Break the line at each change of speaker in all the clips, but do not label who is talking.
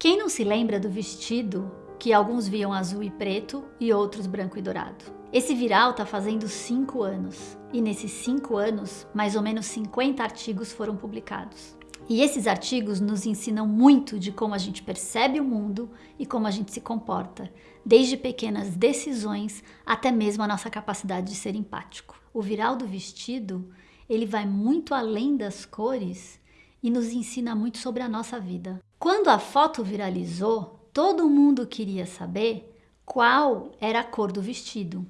Quem não se lembra do vestido que alguns viam azul e preto e outros branco e dourado? Esse viral está fazendo 5 anos e nesses 5 anos, mais ou menos 50 artigos foram publicados. E esses artigos nos ensinam muito de como a gente percebe o mundo e como a gente se comporta, desde pequenas decisões até mesmo a nossa capacidade de ser empático. O viral do vestido, ele vai muito além das cores e nos ensina muito sobre a nossa vida. Quando a foto viralizou, todo mundo queria saber qual era a cor do vestido.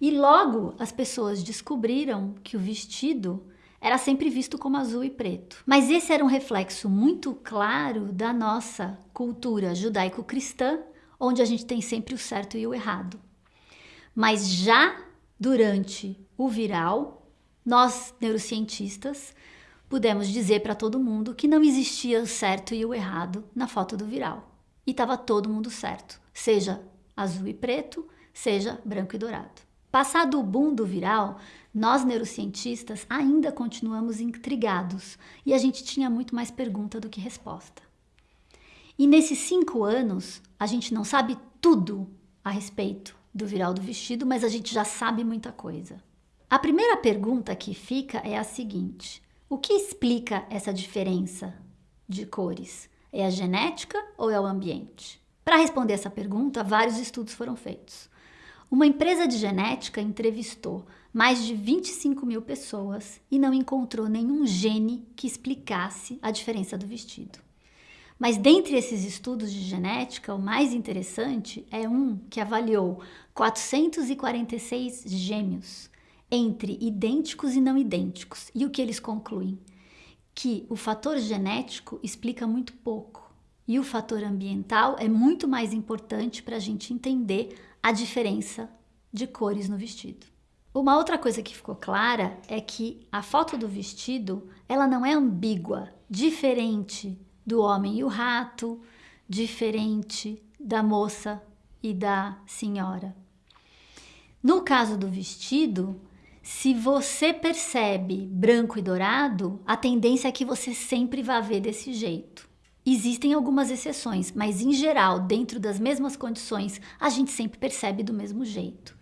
E logo as pessoas descobriram que o vestido era sempre visto como azul e preto. Mas esse era um reflexo muito claro da nossa cultura judaico-cristã, onde a gente tem sempre o certo e o errado. Mas já durante o viral, nós neurocientistas pudemos dizer para todo mundo que não existia o certo e o errado na foto do viral. E estava todo mundo certo, seja azul e preto, seja branco e dourado. Passado o boom do viral, nós neurocientistas ainda continuamos intrigados e a gente tinha muito mais pergunta do que resposta. E nesses cinco anos, a gente não sabe tudo a respeito do viral do vestido, mas a gente já sabe muita coisa. A primeira pergunta que fica é a seguinte: o que explica essa diferença de cores? É a genética ou é o ambiente? Para responder essa pergunta, vários estudos foram feitos. Uma empresa de genética entrevistou mais de 25 mil pessoas e não encontrou nenhum gene que explicasse a diferença do vestido. Mas dentre esses estudos de genética, o mais interessante é um que avaliou 446 gêmeos entre idênticos e não idênticos. E o que eles concluem? Que o fator genético explica muito pouco e o fator ambiental é muito mais importante para a gente entender a diferença de cores no vestido. Uma outra coisa que ficou clara é que a foto do vestido ela não é ambígua, diferente do homem e o rato, diferente da moça e da senhora. No caso do vestido, se você percebe branco e dourado, a tendência é que você sempre vá ver desse jeito. Existem algumas exceções, mas em geral, dentro das mesmas condições, a gente sempre percebe do mesmo jeito.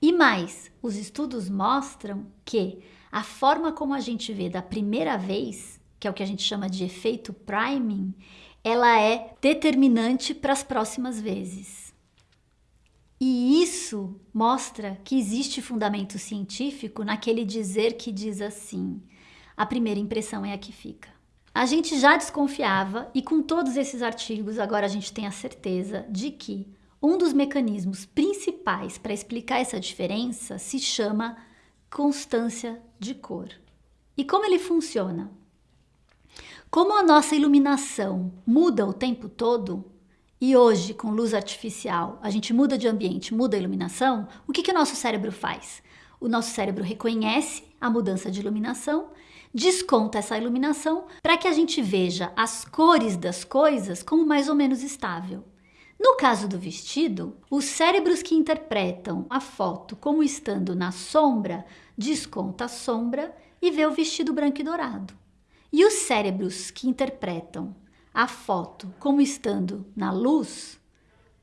E mais, os estudos mostram que a forma como a gente vê da primeira vez, que é o que a gente chama de efeito priming, ela é determinante para as próximas vezes. E isso mostra que existe fundamento científico naquele dizer que diz assim: a primeira impressão é a que fica. A gente já desconfiava e com todos esses artigos agora a gente tem a certeza de que um dos mecanismos principais para explicar essa diferença se chama constância de cor. E como ele funciona? Como a nossa iluminação muda o tempo todo, e hoje, com luz artificial, a gente muda de ambiente, muda a iluminação, o que, que o nosso cérebro faz? O nosso cérebro reconhece a mudança de iluminação, desconta essa iluminação para que a gente veja as cores das coisas como mais ou menos estável. No caso do vestido, os cérebros que interpretam a foto como estando na sombra desconta a sombra e vê o vestido branco e dourado. E os cérebros que interpretam a foto como estando na luz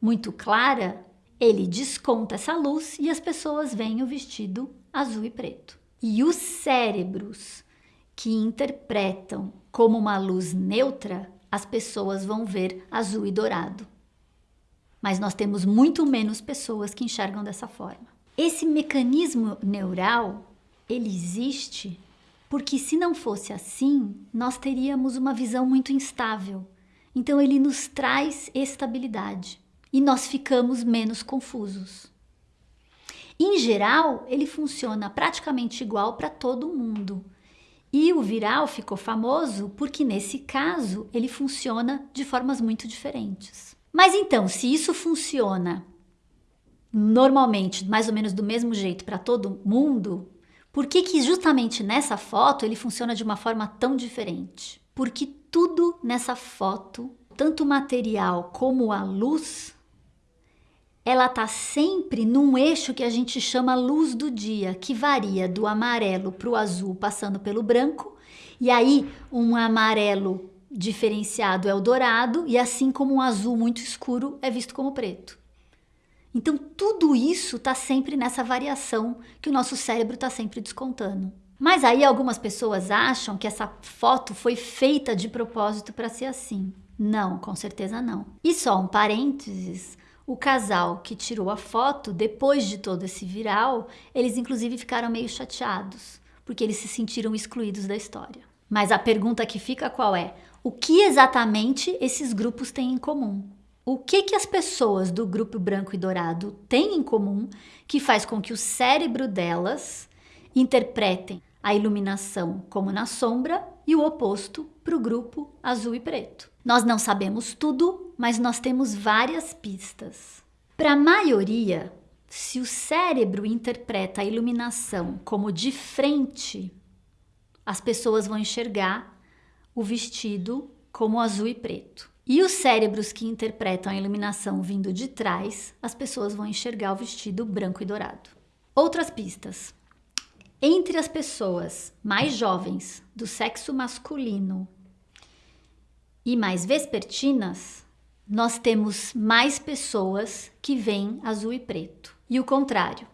muito clara, ele desconta essa luz e as pessoas veem o vestido azul e preto. E os cérebros que interpretam como uma luz neutra, as pessoas vão ver azul e dourado. Mas nós temos muito menos pessoas que enxergam dessa forma. Esse mecanismo neural, ele existe porque se não fosse assim, nós teríamos uma visão muito instável. Então ele nos traz estabilidade e nós ficamos menos confusos. Em geral, ele funciona praticamente igual para todo mundo. E o viral ficou famoso porque nesse caso ele funciona de formas muito diferentes. Mas então, se isso funciona normalmente, mais ou menos do mesmo jeito para todo mundo, por que, que justamente nessa foto ele funciona de uma forma tão diferente? Porque tudo nessa foto, tanto o material como a luz, ela está sempre num eixo que a gente chama luz do dia, que varia do amarelo para o azul, passando pelo branco, e aí um amarelo diferenciado é o dourado, e assim como um azul muito escuro é visto como preto. Então, tudo isso está sempre nessa variação que o nosso cérebro está sempre descontando. Mas aí algumas pessoas acham que essa foto foi feita de propósito para ser assim. Não, com certeza não. E só um parênteses: o casal que tirou a foto, depois de todo esse viral, eles inclusive ficaram meio chateados, porque eles se sentiram excluídos da história. Mas a pergunta que fica qual é? O que exatamente esses grupos têm em comum? O que, que as pessoas do grupo branco e dourado têm em comum que faz com que o cérebro delas interpretem a iluminação como na sombra e o oposto para o grupo azul e preto? Nós não sabemos tudo, mas nós temos várias pistas. Para a maioria, se o cérebro interpreta a iluminação como de frente, as pessoas vão enxergar o vestido como azul e preto. E os cérebros que interpretam a iluminação vindo de trás, as pessoas vão enxergar o vestido branco e dourado. Outras pistas. Entre as pessoas mais jovens do sexo masculino e mais vespertinas, nós temos mais pessoas que veem azul e preto. E o contrário,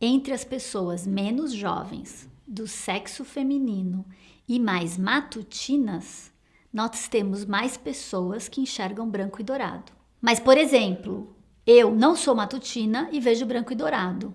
entre as pessoas menos jovens do sexo feminino e mais matutinas, nós temos mais pessoas que enxergam branco e dourado. Mas, por exemplo, eu não sou matutina e vejo branco e dourado.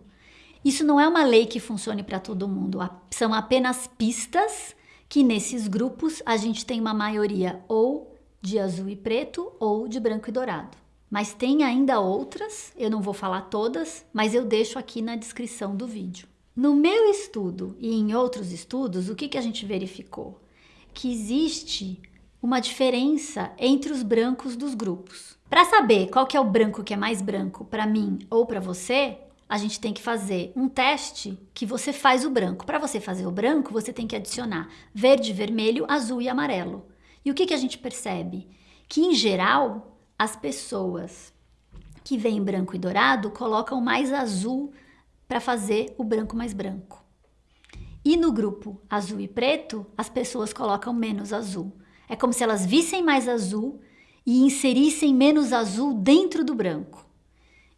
Isso não é uma lei que funcione para todo mundo, são apenas pistas que nesses grupos a gente tem uma maioria ou de azul e preto ou de branco e dourado. Mas tem ainda outras, eu não vou falar todas, mas eu deixo aqui na descrição do vídeo. No meu estudo e em outros estudos, o que, que a gente verificou? Que existe uma diferença entre os brancos dos grupos. Para saber qual que é o branco que é mais branco para mim ou para você, a gente tem que fazer um teste que você faz o branco. Para você fazer o branco, você tem que adicionar verde, vermelho, azul e amarelo. E o que, que a gente percebe? Que em geral, as pessoas que veem branco e dourado colocam mais azul para fazer o branco mais branco. E no grupo azul e preto, as pessoas colocam menos azul. É como se elas vissem mais azul e inserissem menos azul dentro do branco.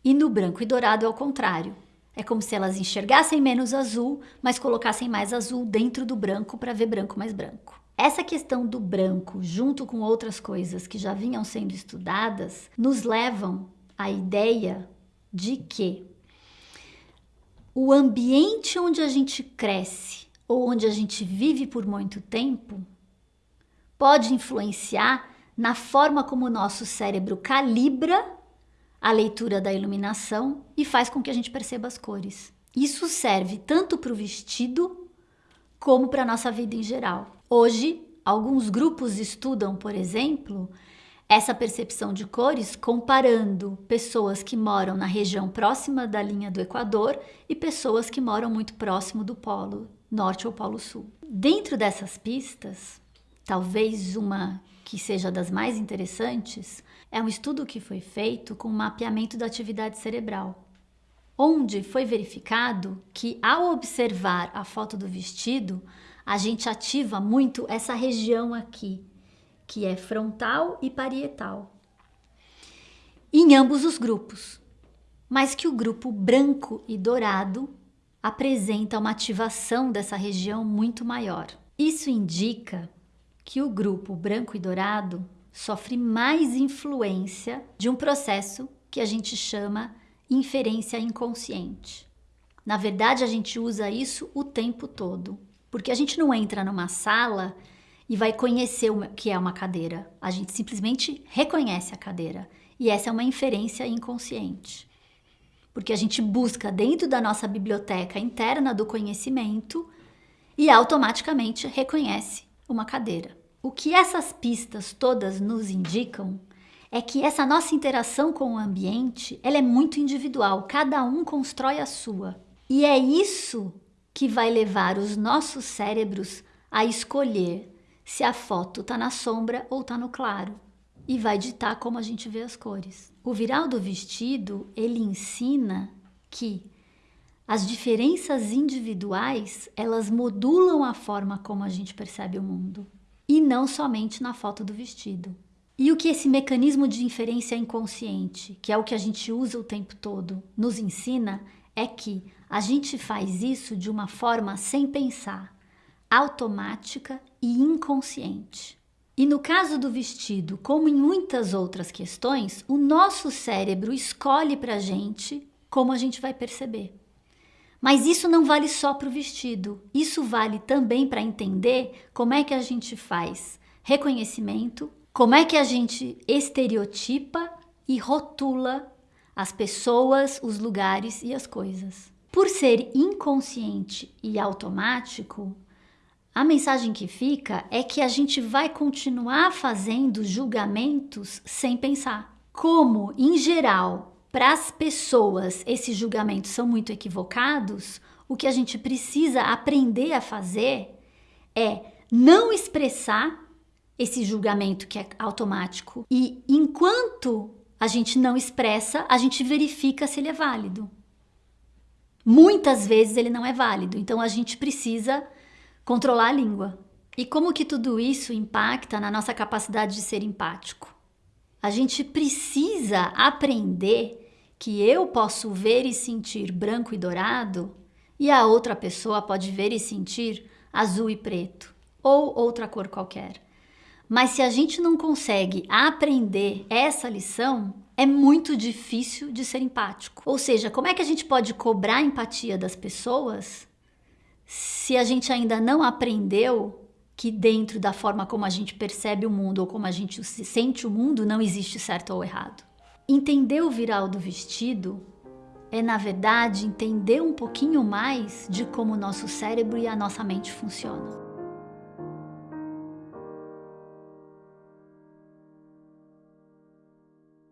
E no branco e dourado é o contrário. É como se elas enxergassem menos azul, mas colocassem mais azul dentro do branco para ver branco mais branco. Essa questão do branco, junto com outras coisas que já vinham sendo estudadas, nos levam à ideia de que o ambiente onde a gente cresce ou onde a gente vive por muito tempo pode influenciar na forma como o nosso cérebro calibra a leitura da iluminação e faz com que a gente perceba as cores. Isso serve tanto para o vestido como para a nossa vida em geral. Hoje, alguns grupos estudam, por exemplo, essa percepção de cores comparando pessoas que moram na região próxima da linha do Equador e pessoas que moram muito próximo do Polo Norte ou Polo Sul. Dentro dessas pistas, Talvez uma que seja das mais interessantes é um estudo que foi feito com mapeamento da atividade cerebral, onde foi verificado que ao observar a foto do vestido, a gente ativa muito essa região aqui, que é frontal e parietal, em ambos os grupos, mas que o grupo branco e dourado apresenta uma ativação dessa região muito maior. Isso indica que o grupo branco e dourado sofre mais influência de um processo que a gente chama inferência inconsciente. Na verdade, a gente usa isso o tempo todo, porque a gente não entra numa sala e vai conhecer o que é uma cadeira. A gente simplesmente reconhece a cadeira. E essa é uma inferência inconsciente. Porque a gente busca dentro da nossa biblioteca interna do conhecimento e automaticamente reconhece uma cadeira. O que essas pistas todas nos indicam é que essa nossa interação com o ambiente ela é muito individual, cada um constrói a sua. E é isso que vai levar os nossos cérebros a escolher se a foto está na sombra ou está no claro e vai ditar como a gente vê as cores. O viral do vestido ele ensina que as diferenças individuais, elas modulam a forma como a gente percebe o mundo. e não somente na foto do vestido. E o que esse mecanismo de inferência inconsciente, que é o que a gente usa o tempo todo, nos ensina é que a gente faz isso de uma forma sem pensar, automática e inconsciente. E no caso do vestido, como em muitas outras questões, o nosso cérebro escolhe para a gente como a gente vai perceber. Mas isso não vale só para o vestido, isso vale também para entender como é que a gente faz reconhecimento, como é que a gente estereotipa e rotula as pessoas, os lugares e as coisas. Por ser inconsciente e automático, a mensagem que fica é que a gente vai continuar fazendo julgamentos sem pensar. Como, em geral, para as pessoas esses julgamentos são muito equivocados, o que a gente precisa aprender a fazer é não expressar esse julgamento que é automático. E enquanto a gente não expressa, a gente verifica se ele é válido. Muitas vezes ele não é válido, então a gente precisa controlar a língua. E como que tudo isso impacta na nossa capacidade de ser empático? A gente precisa aprender que eu posso ver e sentir branco e dourado e a outra pessoa pode ver e sentir azul e preto ou outra cor qualquer. Mas se a gente não consegue aprender essa lição, é muito difícil de ser empático. Ou seja, como é que a gente pode cobrar empatia das pessoas se a gente ainda não aprendeu que dentro da forma como a gente percebe o mundo ou como a gente sente o mundo não existe certo ou errado? Entender o viral do vestido é, na verdade, entender um pouquinho mais de como o nosso cérebro e a nossa mente funcionam.